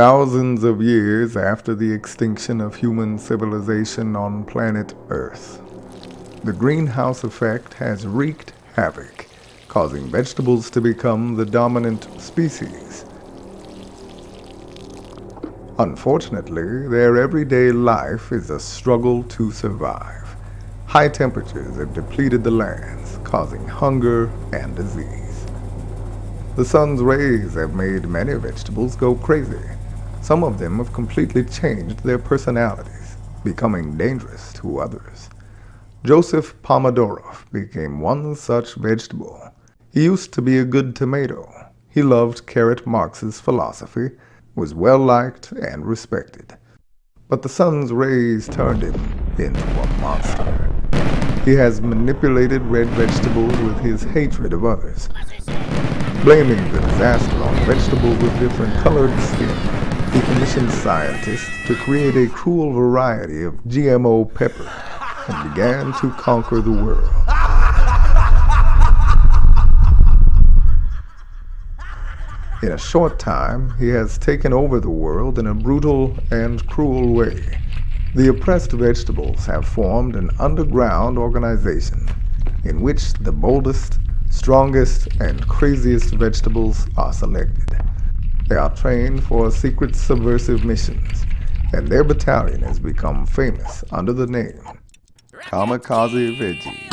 Thousands of years after the extinction of human civilization on planet Earth, the greenhouse effect has wreaked havoc, causing vegetables to become the dominant species. Unfortunately, their everyday life is a struggle to survive. High temperatures have depleted the lands, causing hunger and disease. The sun's rays have made many vegetables go crazy. Some of them have completely changed their personalities, becoming dangerous to others. Joseph Pomodorov became one such vegetable. He used to be a good tomato. He loved Carrot Marx's philosophy, was well liked and respected. But the sun's rays turned him into a monster. He has manipulated red vegetables with his hatred of others, blaming the disaster on vegetables with different colored skin he commissioned scientists to create a cruel variety of GMO pepper and began to conquer the world. In a short time, he has taken over the world in a brutal and cruel way. The oppressed vegetables have formed an underground organization in which the boldest, strongest, and craziest vegetables are selected. They are trained for secret subversive missions, and their battalion has become famous under the name Kamikaze Veggie.